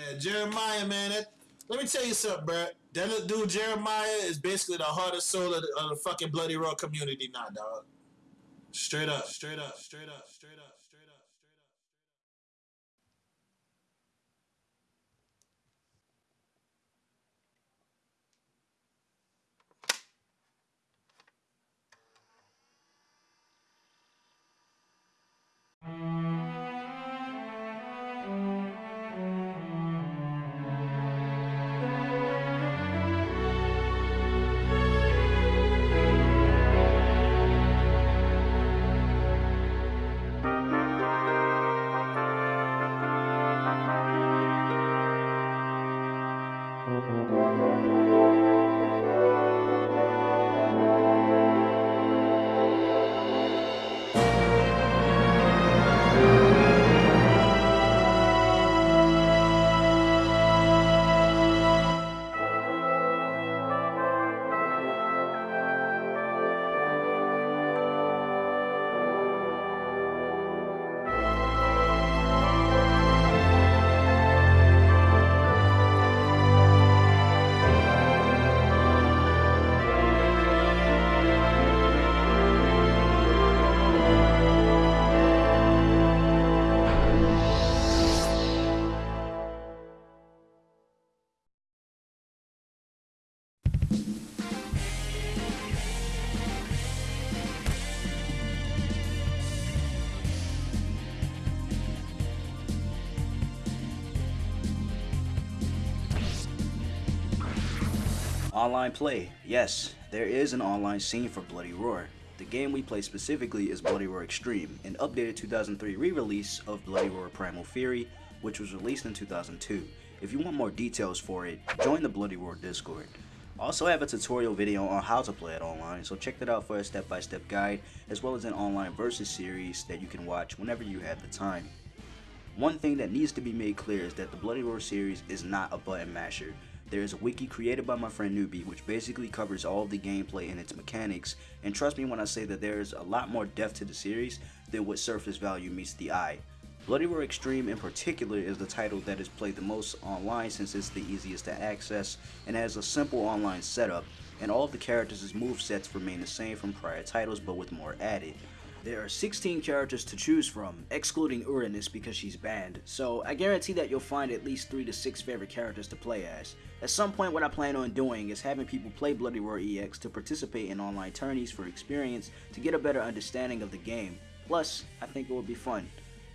Yeah, Jeremiah, man. That, let me tell you something, bro. That dude Jeremiah is basically the heart and soul of the, of the fucking Bloody Roar community now, dog. Straight up, straight up, straight up, straight up, straight up, straight up. Online play. Yes, there is an online scene for Bloody Roar. The game we play specifically is Bloody Roar Extreme, an updated 2003 re-release of Bloody Roar Primal Fury, which was released in 2002. If you want more details for it, join the Bloody Roar Discord. Also I have a tutorial video on how to play it online, so check that out for a step-by-step guide, as well as an online versus series that you can watch whenever you have the time. One thing that needs to be made clear is that the Bloody Roar series is not a button masher. There is a wiki created by my friend Newbie which basically covers all the gameplay and its mechanics, and trust me when I say that there is a lot more depth to the series than what surface value meets the eye. Bloody Roar Extreme in particular is the title that is played the most online since it's the easiest to access and has a simple online setup, and all of the characters' movesets remain the same from prior titles but with more added. There are 16 characters to choose from, excluding Uranus because she's banned, so I guarantee that you'll find at least 3 to 6 favorite characters to play as. At some point what I plan on doing is having people play Bloody Roar EX to participate in online tourneys for experience to get a better understanding of the game. Plus, I think it will be fun.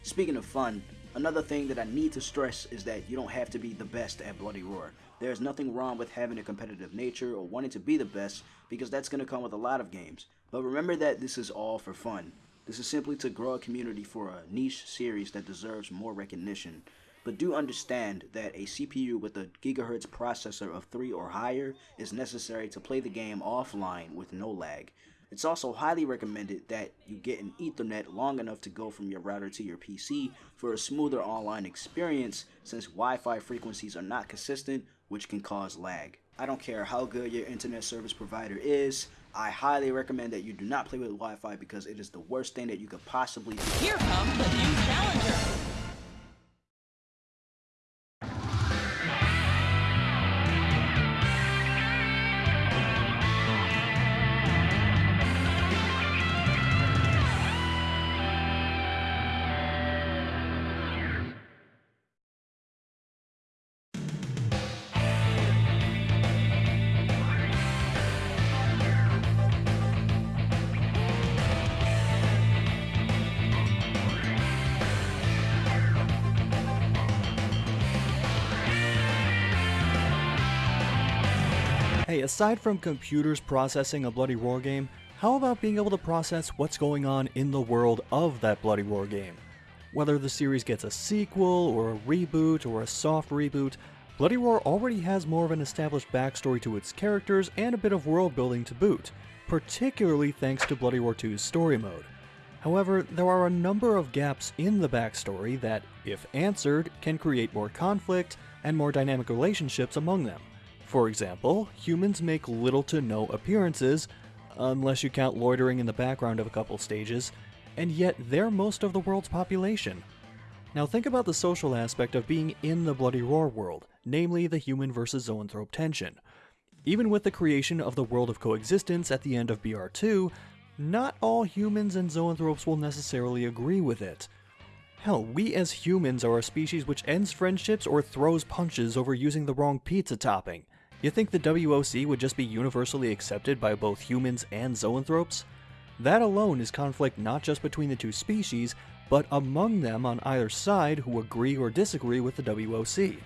Speaking of fun, another thing that I need to stress is that you don't have to be the best at Bloody Roar. There is nothing wrong with having a competitive nature or wanting to be the best because that's going to come with a lot of games. But remember that this is all for fun. This is simply to grow a community for a niche series that deserves more recognition. But do understand that a CPU with a gigahertz processor of 3 or higher is necessary to play the game offline with no lag. It's also highly recommended that you get an ethernet long enough to go from your router to your PC for a smoother online experience since Wi-Fi frequencies are not consistent which can cause lag. I don't care how good your internet service provider is, I highly recommend that you do not play with Wi-Fi because it is the worst thing that you could possibly do. Here comes the new challenger. Aside from computers processing a Bloody Roar game, how about being able to process what's going on in the world of that Bloody Roar game? Whether the series gets a sequel, or a reboot, or a soft reboot, Bloody Roar already has more of an established backstory to its characters and a bit of world building to boot, particularly thanks to Bloody Roar 2's story mode. However, there are a number of gaps in the backstory that, if answered, can create more conflict and more dynamic relationships among them. For example, humans make little to no appearances, unless you count loitering in the background of a couple stages, and yet they're most of the world's population. Now think about the social aspect of being in the Bloody Roar world, namely the human versus zoanthrope tension. Even with the creation of the world of coexistence at the end of BR2, not all humans and zoanthropes will necessarily agree with it. Hell, we as humans are a species which ends friendships or throws punches over using the wrong pizza topping. You think the WOC would just be universally accepted by both humans and zoanthropes? That alone is conflict not just between the two species, but among them on either side who agree or disagree with the WOC.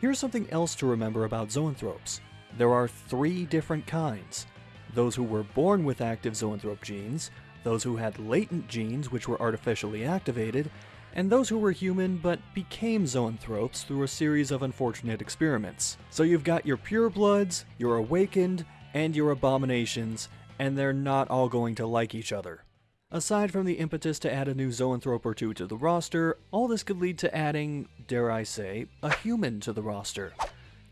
Here's something else to remember about zoanthropes. There are three different kinds. Those who were born with active zoanthrope genes, those who had latent genes which were artificially activated, and those who were human but became zoanthropes through a series of unfortunate experiments. So you've got your purebloods, your awakened, and your abominations, and they're not all going to like each other. Aside from the impetus to add a new zoanthrope or two to the roster, all this could lead to adding, dare I say, a human to the roster.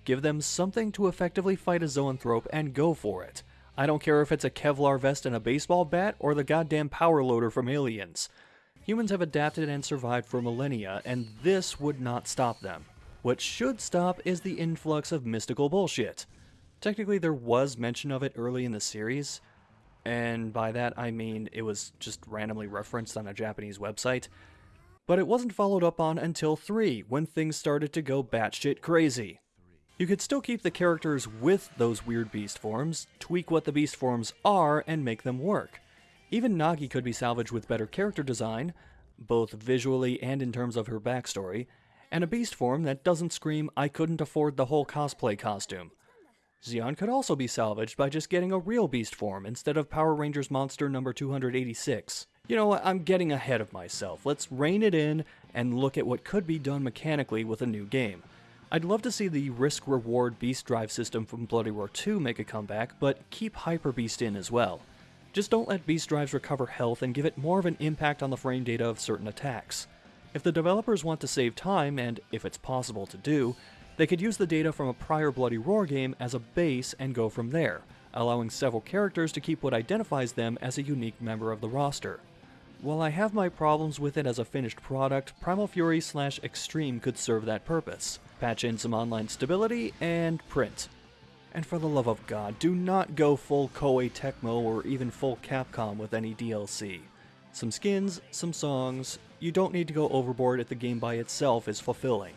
Give them something to effectively fight a zoanthrope and go for it. I don't care if it's a Kevlar vest and a baseball bat or the goddamn power loader from Aliens. Humans have adapted and survived for millennia, and this would not stop them. What should stop is the influx of mystical bullshit. Technically, there was mention of it early in the series, and by that I mean it was just randomly referenced on a Japanese website. But it wasn't followed up on until 3, when things started to go batshit crazy. You could still keep the characters with those weird beast forms, tweak what the beast forms are, and make them work. Even Nagi could be salvaged with better character design, both visually and in terms of her backstory, and a beast form that doesn't scream, I couldn't afford the whole cosplay costume. Xion could also be salvaged by just getting a real beast form instead of Power Rangers monster number 286. You know what, I'm getting ahead of myself. Let's rein it in and look at what could be done mechanically with a new game. I'd love to see the risk reward beast drive system from Bloody Roar 2 make a comeback, but keep Hyper Beast in as well. Just don't let beast drives recover health and give it more of an impact on the frame data of certain attacks. If the developers want to save time, and if it's possible to do, they could use the data from a prior Bloody Roar game as a base and go from there, allowing several characters to keep what identifies them as a unique member of the roster. While I have my problems with it as a finished product, Primal Fury slash Extreme could serve that purpose. Patch in some online stability, and print. And for the love of god, do not go full Koei Tecmo or even full Capcom with any DLC. Some skins, some songs, you don't need to go overboard if the game by itself is fulfilling.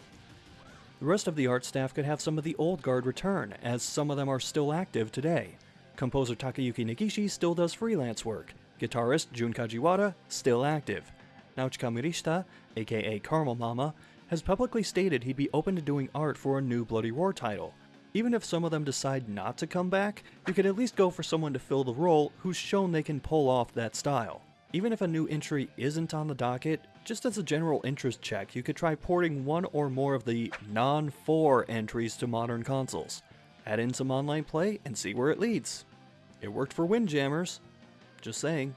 The rest of the art staff could have some of the old guard return, as some of them are still active today. Composer Takayuki Negishi still does freelance work. Guitarist Jun Kajiwara, still active. Naochika Morishita, aka Caramel Mama, has publicly stated he'd be open to doing art for a new Bloody Roar title. Even if some of them decide not to come back, you could at least go for someone to fill the role who's shown they can pull off that style. Even if a new entry isn't on the docket, just as a general interest check, you could try porting one or more of the non-4 entries to modern consoles. Add in some online play and see where it leads. It worked for Windjammers. Just saying.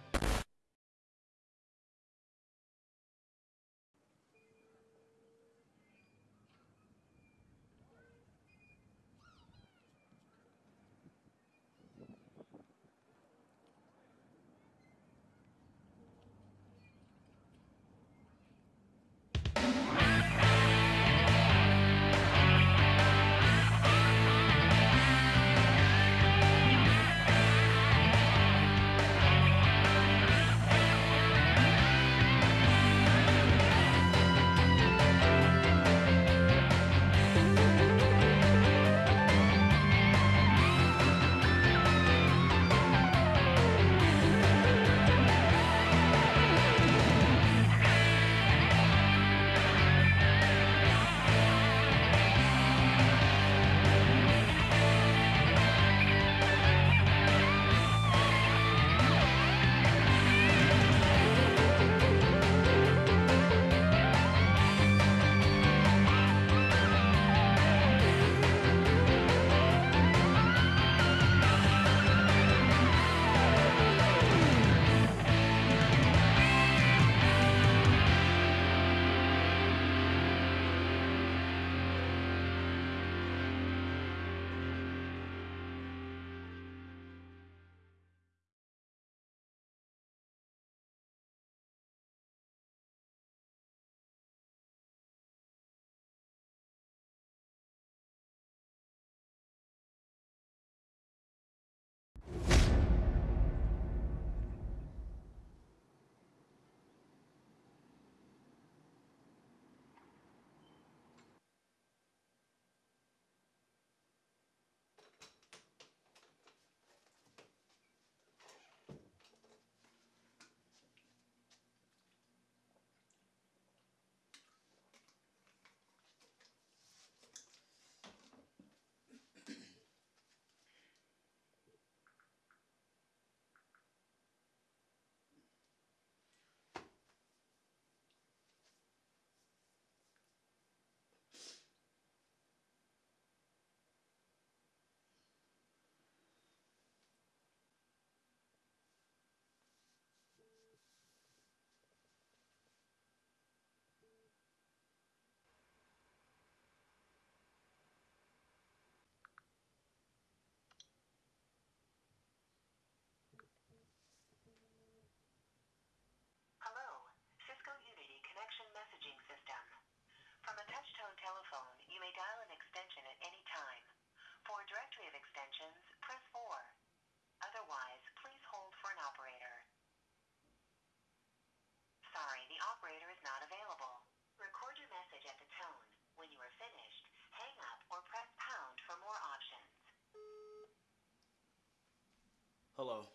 Hello.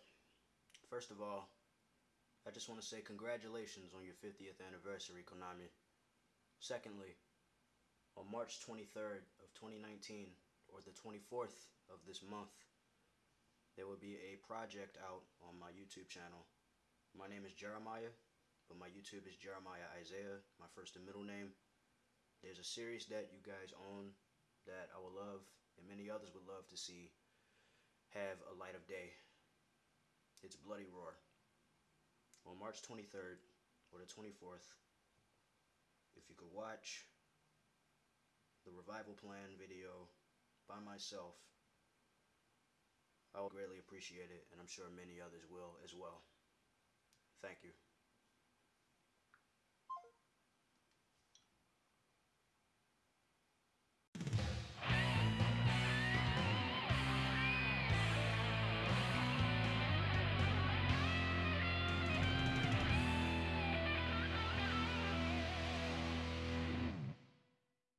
First of all, I just want to say congratulations on your 50th anniversary, Konami. Secondly, on March 23rd of 2019, or the 24th of this month, there will be a project out on my YouTube channel. My name is Jeremiah, but my YouTube is Jeremiah Isaiah, my first and middle name. There's a series that you guys own that I would love, and many others would love to see have a light of day. It's Bloody Roar. On March 23rd or the 24th, if you could watch the revival plan video by myself, I would greatly appreciate it, and I'm sure many others will as well. Thank you.